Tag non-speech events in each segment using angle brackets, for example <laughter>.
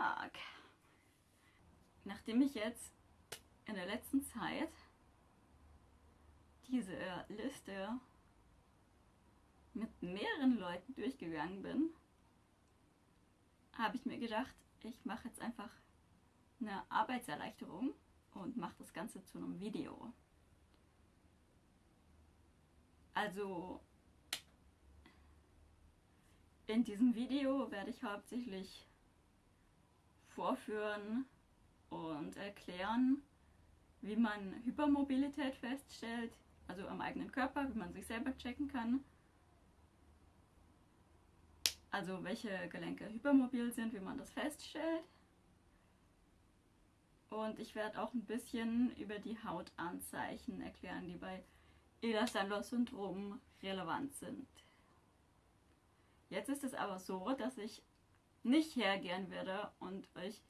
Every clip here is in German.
Tag! Nachdem ich jetzt in der letzten Zeit diese Liste mit mehreren Leuten durchgegangen bin, habe ich mir gedacht, ich mache jetzt einfach eine Arbeitserleichterung und mache das Ganze zu einem Video. Also in diesem Video werde ich hauptsächlich vorführen und erklären, wie man Hypermobilität feststellt, also am eigenen Körper, wie man sich selber checken kann. Also welche Gelenke hypermobil sind, wie man das feststellt. Und ich werde auch ein bisschen über die Hautanzeichen erklären, die bei Ehlers-Danlos-Syndrom relevant sind. Jetzt ist es aber so, dass ich nicht hergehen werde und euch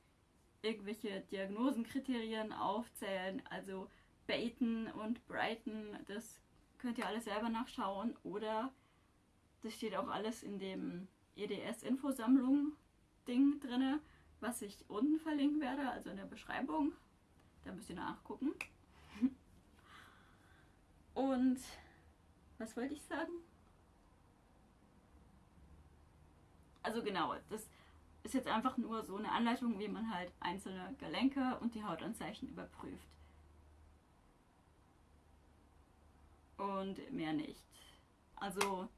irgendwelche Diagnosenkriterien aufzählen, also Baten und Brighton, das könnt ihr alles selber nachschauen oder das steht auch alles in dem EDS-Infosammlung Ding drinne, was ich unten verlinken werde, also in der Beschreibung. Da müsst ihr nachgucken. <laughs> Und was wollte ich sagen? Also genau, das ist jetzt einfach nur so eine Anleitung, wie man halt einzelne Gelenke und die Hautanzeichen überprüft. Und mehr nicht. Also,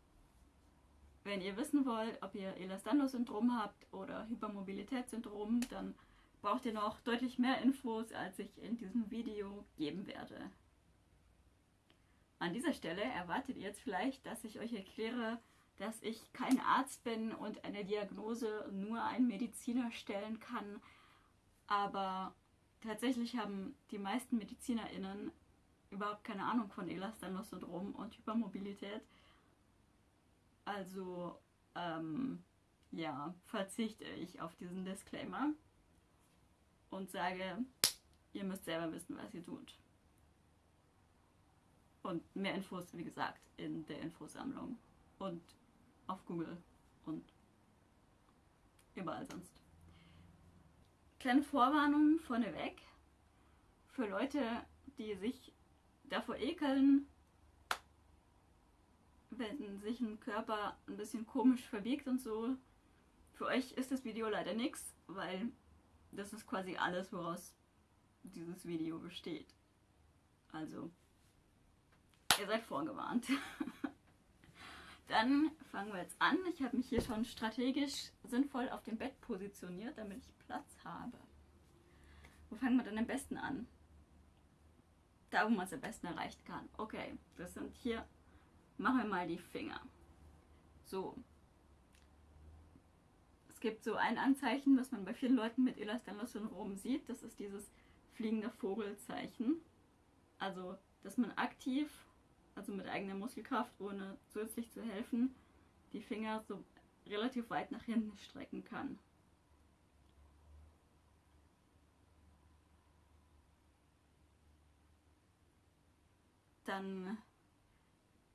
wenn ihr wissen wollt, ob ihr Ehlers-Danlos-Syndrom habt oder Hypermobilitätssyndrom, dann braucht ihr noch deutlich mehr Infos, als ich in diesem Video geben werde. An dieser Stelle erwartet ihr jetzt vielleicht, dass ich euch erkläre, dass ich kein Arzt bin und eine Diagnose nur ein Mediziner stellen kann. Aber tatsächlich haben die meisten MedizinerInnen überhaupt keine Ahnung von Ehlers-Danlos-Syndrom und Hypermobilität. Also, ähm, ja, verzichte ich auf diesen Disclaimer und sage, ihr müsst selber wissen, was ihr tut. Und mehr Infos, wie gesagt, in der Infosammlung. Und auf Google und überall sonst. Kleine Vorwarnung vorneweg für Leute, die sich davor ekeln, wenn sich ein Körper ein bisschen komisch verbiegt und so. Für euch ist das Video leider nichts, weil das ist quasi alles, woraus dieses Video besteht. Also, ihr seid vorgewarnt. <laughs> Dann fangen wir jetzt an. Ich habe mich hier schon strategisch sinnvoll auf dem Bett positioniert, damit ich Platz habe. Wo fangen wir denn am besten an? Da, wo man es am besten erreichen kann. Okay, das sind hier, machen wir mal die Finger. So. Es gibt so ein Anzeichen, was man bei vielen Leuten mit Ehlers-Danlos-Syndrom sieht. Das ist dieses fliegende Vogelzeichen. Also, dass man aktiv also mit eigener Muskelkraft, ohne zusätzlich zu helfen, die Finger so relativ weit nach hinten strecken kann. Dann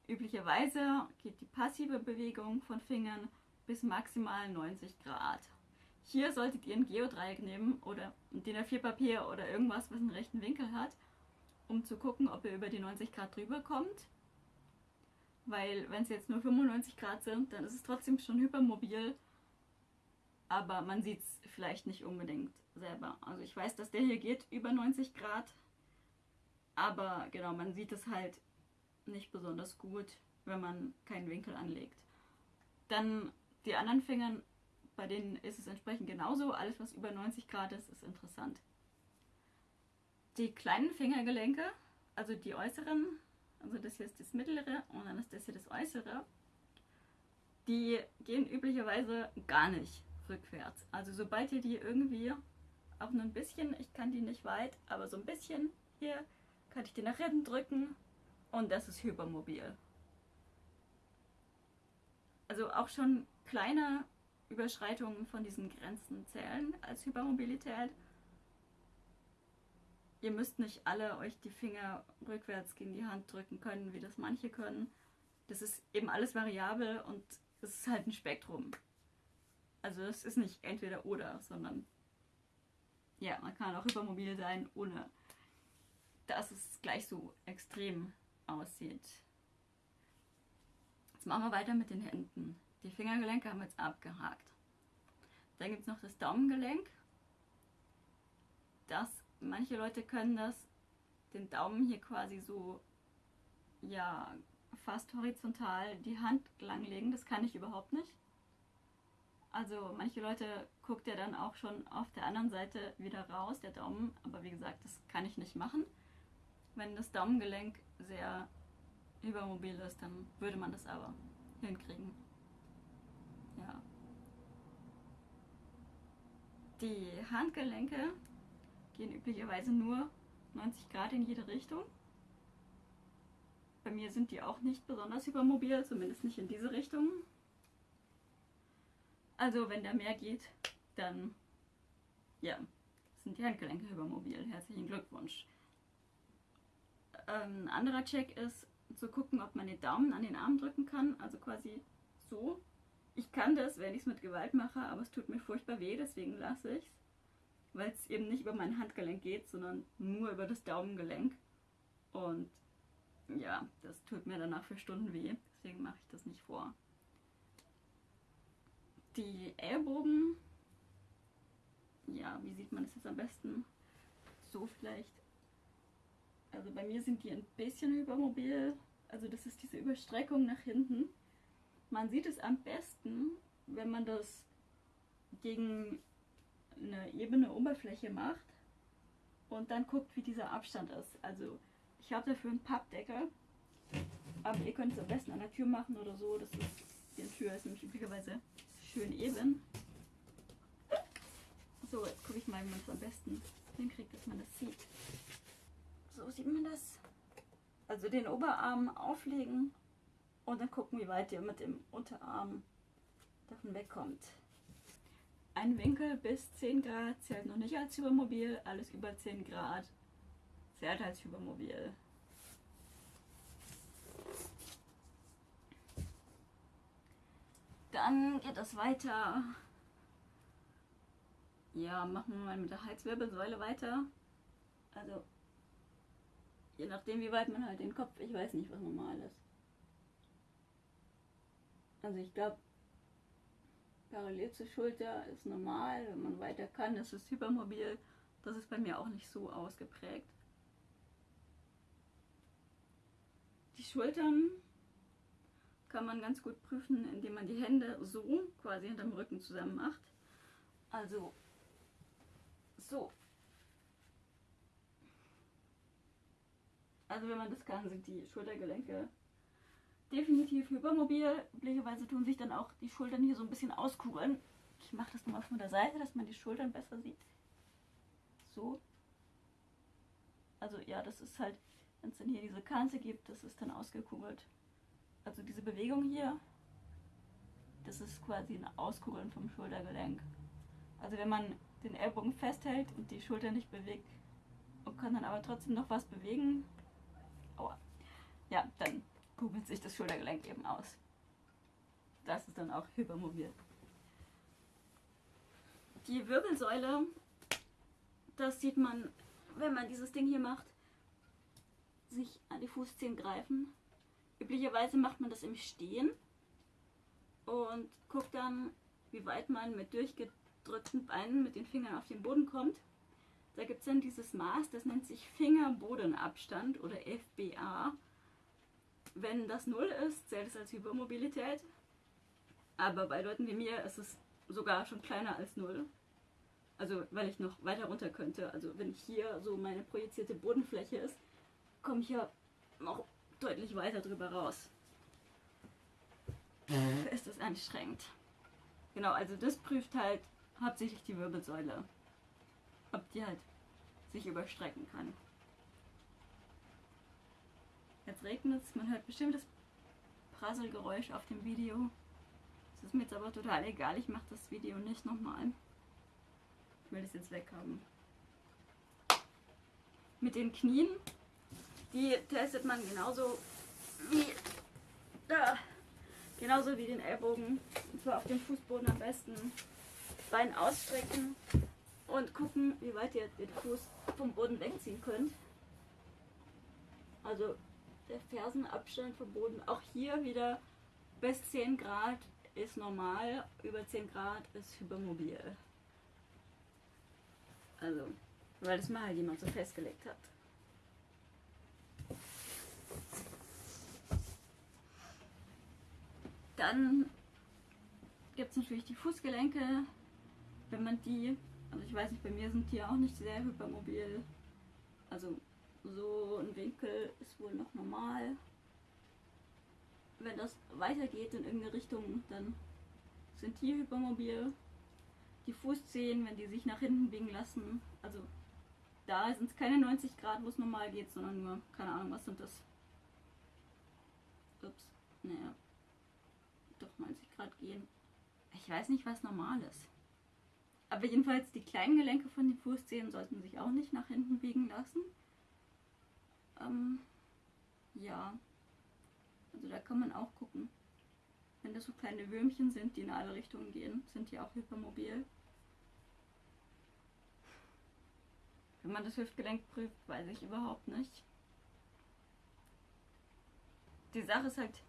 üblicherweise geht die passive Bewegung von Fingern bis maximal 90 Grad. Hier solltet ihr ein Geodreieck nehmen oder DIN A4 Papier oder irgendwas, was einen rechten Winkel hat um zu gucken, ob ihr über die 90 Grad drüber kommt. Weil wenn es jetzt nur 95 Grad sind, dann ist es trotzdem schon hypermobil. Aber man sieht es vielleicht nicht unbedingt selber. Also ich weiß, dass der hier geht über 90 Grad. Aber genau, man sieht es halt nicht besonders gut, wenn man keinen Winkel anlegt. Dann die anderen Fingern, bei denen ist es entsprechend genauso. Alles, was über 90 Grad ist, ist interessant. Die kleinen Fingergelenke, also die äußeren, also das hier ist das mittlere und dann ist das hier das äußere, die gehen üblicherweise gar nicht rückwärts. Also sobald ihr die irgendwie auch nur ein bisschen, ich kann die nicht weit, aber so ein bisschen hier kann ich die nach hinten drücken und das ist hypermobil. Also auch schon kleine Überschreitungen von diesen Grenzen zählen als Hypermobilität ihr müsst nicht alle euch die Finger rückwärts gegen die Hand drücken können, wie das manche können. Das ist eben alles variabel und es ist halt ein Spektrum. Also es ist nicht entweder oder, sondern ja, man kann auch hypermobil sein, ohne dass es gleich so extrem aussieht. Jetzt machen wir weiter mit den Händen. Die Fingergelenke haben wir jetzt abgehakt. Dann gibt es noch das Daumengelenk. Das, manche Leute können das, den Daumen hier quasi so, ja, fast horizontal die Hand langlegen. Das kann ich überhaupt nicht. Also manche Leute guckt ja dann auch schon auf der anderen Seite wieder raus, der Daumen. Aber wie gesagt, das kann ich nicht machen. Wenn das Daumengelenk sehr übermobil ist, dann würde man das aber hinkriegen. Ja. Die Handgelenke gehen üblicherweise nur 90 Grad in jede Richtung. Bei mir sind die auch nicht besonders hypermobil, zumindest nicht in diese Richtung. Also wenn da mehr geht, dann ja, sind die Handgelenke hypermobil. Herzlichen Glückwunsch. Ähm, ein anderer Check ist zu gucken, ob man den Daumen an den Arm drücken kann, also quasi so. Ich kann das, wenn ich es mit Gewalt mache, aber es tut mir furchtbar weh, deswegen lasse ich es. Weil es eben nicht über mein Handgelenk geht, sondern nur über das Daumengelenk. Und ja, das tut mir danach für Stunden weh, deswegen mache ich das nicht vor. Die Ellbogen, ja, wie sieht man das jetzt am besten? So vielleicht. Also bei mir sind die ein bisschen hypermobil. Also das ist diese Überstreckung nach hinten. Man sieht es am besten, wenn man das gegen eine ebene Oberfläche macht und dann guckt, wie dieser Abstand ist. Also ich habe dafür einen Pappdeckel, aber ihr könnt es am besten an der Tür machen oder so. Das ist, die Tür ist nämlich üblicherweise schön eben. So, jetzt gucke ich mal, wie man es am besten hinkriegt, dass man das sieht. So sieht man das. Also den Oberarm auflegen und dann gucken, wie weit ihr mit dem Unterarm davon wegkommt. Ein Winkel bis 10 Grad zählt noch nicht als Hypermobil, alles über 10 Grad zählt als Hypermobil. Dann geht es weiter. Ja, machen wir mal mit der Halswirbelsäule weiter. Also, je nachdem, wie weit man halt den Kopf, ich weiß nicht, was normal ist. Also, ich glaube, parallel zur Schulter ist normal. Wenn man weiter kann, ist es hypermobil. Das ist bei mir auch nicht so ausgeprägt. Die Schultern kann man ganz gut prüfen, indem man die Hände so quasi hinterm Rücken zusammen macht. Also so. Also wenn man das kann, sind die Schultergelenke definitiv hypermobil. Üblicherweise tun sich dann auch die Schultern hier so ein bisschen auskugeln. Ich mache das nochmal von der Seite, dass man die Schultern besser sieht. So. Also ja, das ist halt, wenn es dann hier diese Kante gibt, das ist dann ausgekugelt. Also diese Bewegung hier, das ist quasi ein Auskugeln vom Schultergelenk. Also wenn man den Ellbogen festhält und die Schulter nicht bewegt und kann dann aber trotzdem noch was bewegen, aua, ja, dann kugelt sich das Schultergelenk eben aus. Das ist dann auch hypermobil. Die Wirbelsäule, das sieht man, wenn man dieses Ding hier macht, sich an die Fußzehen greifen Üblicherweise macht man das im Stehen und guckt dann, wie weit man mit durchgedrückten Beinen mit den Fingern auf den Boden kommt. Da gibt es dann dieses Maß, das nennt sich Fingerbodenabstand oder FBA. Wenn das 0 ist, zählt es als Hypermobilität. Aber bei Leuten wie mir ist es sogar schon kleiner als 0. Also weil ich noch weiter runter könnte. Also wenn hier so meine projizierte Bodenfläche ist, komme ich ja noch deutlich weiter drüber raus. Mhm. Ist das anstrengend. Genau, also das prüft halt hauptsächlich die Wirbelsäule. Ob die halt sich überstrecken kann. Jetzt regnet es, man hört bestimmt das Prasselgeräusch auf dem Video. Das ist mir jetzt aber total egal, ich mache das Video nicht nochmal. Ich will das jetzt weghaben. Mit den Knien die testet man genauso wie da. Genauso wie den Ellbogen. Und zwar auf dem Fußboden am besten. Bein ausstrecken und gucken, wie weit ihr den Fuß vom Boden wegziehen könnt. Also der Fersenabstand vom Boden, auch hier wieder bis 10 Grad ist normal, über 10 Grad ist hypermobil. Also, weil das mal jemand so festgelegt hat. Dann gibt es natürlich die Fußgelenke. Wenn man die, also ich weiß nicht, bei mir sind die auch nicht sehr hypermobil. Also so ein Winkel ist wohl noch normal. Wenn das weitergeht in irgendeine Richtung, dann sind die hypermobil. Die Fußzehen, wenn die sich nach hinten biegen lassen, also da sind es keine 90 Grad, wo es normal geht, sondern nur, keine Ahnung, was sind das? Ups, naja, doch 90 Grad gehen. Ich weiß nicht, was normal ist. Aber jedenfalls die kleinen Gelenke von den Fußzehen sollten sich auch nicht nach hinten biegen lassen. Ähm, ja, also da kann man auch gucken. Wenn das so kleine Würmchen sind, die in alle Richtungen gehen, sind die auch hypermobil. Wenn man das Hüftgelenk prüft, weiß ich überhaupt nicht. Die Sache ist halt,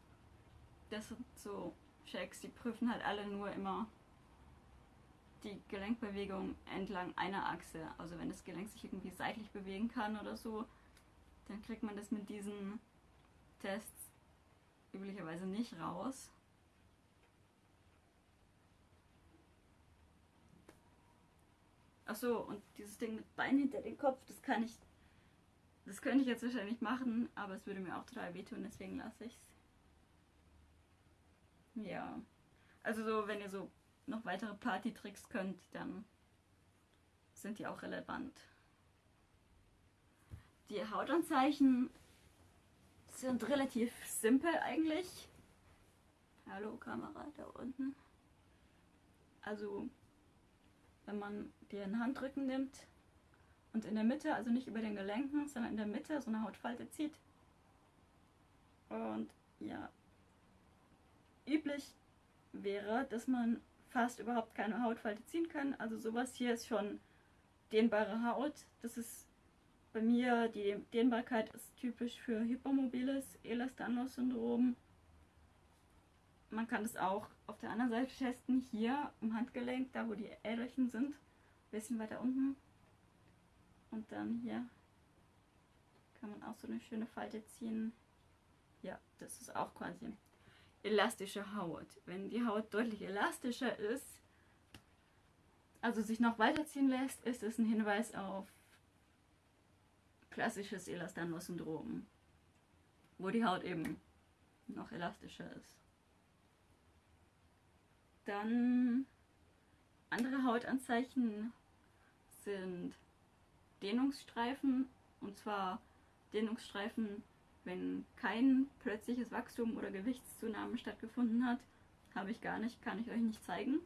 das sind so Checks, die prüfen halt alle nur immer die Gelenkbewegung entlang einer Achse. Also wenn das Gelenk sich irgendwie seitlich bewegen kann oder so, dann kriegt man das mit diesen Tests üblicherweise nicht raus. Achso, und dieses Ding mit Bein hinter den Kopf, das kann ich. Das könnte ich jetzt wahrscheinlich machen, aber es würde mir auch total wehtun, deswegen lasse ich es. Ja. Also so, wenn ihr so noch weitere Party-Tricks könnt, dann sind die auch relevant. Die Hautanzeichen sind relativ simpel eigentlich. Hallo Kamera da unten. Also wenn man den Handrücken nimmt und in der Mitte, also nicht über den Gelenken, sondern in der Mitte so eine Hautfalte zieht. Und ja, üblich wäre, dass man fast überhaupt keine Hautfalte ziehen kann. Also sowas hier ist schon dehnbare Haut. Das ist bei mir, die Dehnbarkeit ist typisch für hypermobiles Ehlers-Danlos-Syndrom. Man kann das auch auf der anderen Seite testen, hier im Handgelenk, da wo die Äderchen sind, ein bisschen weiter unten. Und dann hier kann man auch so eine schöne Falte ziehen. Ja, das ist auch quasi elastische Haut. Wenn die Haut deutlich elastischer ist, also sich noch weiterziehen lässt, ist es ein Hinweis auf klassisches Elastanos-Syndrom, wo die Haut eben noch elastischer ist. Dann andere Hautanzeichen sind Dehnungsstreifen und zwar Dehnungsstreifen wenn kein plötzliches Wachstum oder Gewichtszunahme stattgefunden hat, habe ich gar nicht, kann ich euch nicht zeigen.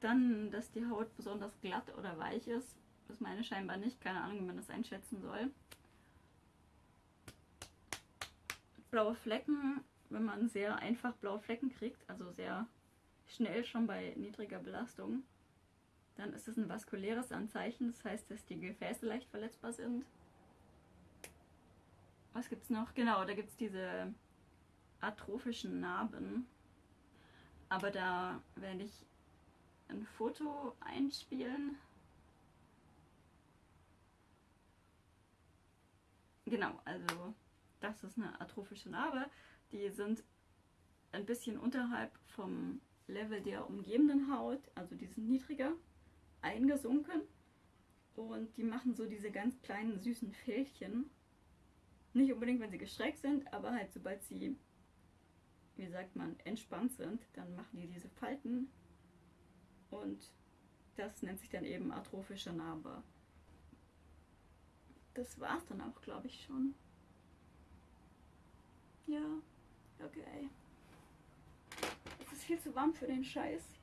Dann, dass die Haut besonders glatt oder weich ist, ist meine scheinbar nicht, keine Ahnung, wie man das einschätzen soll. Blaue Flecken, wenn man sehr einfach blaue Flecken kriegt, also sehr schnell schon bei niedriger Belastung, dann ist es ein vaskuläres Anzeichen, das heißt, dass die Gefäße leicht verletzbar sind. Was gibt es noch? Genau, da gibt es diese atrophischen Narben. Aber da werde ich ein Foto einspielen. Genau, also das ist eine atrophische Narbe. Die sind ein bisschen unterhalb vom Level der umgebenden Haut, also die sind niedriger eingesunken und die machen so diese ganz kleinen süßen Fältchen. Nicht unbedingt, wenn sie gestreckt sind, aber halt sobald sie, wie sagt man, entspannt sind, dann machen die diese Falten und das nennt sich dann eben atrophische Narbe. Das war's dann auch, glaube ich, schon. Ja, okay. Es ist viel zu warm für den Scheiß.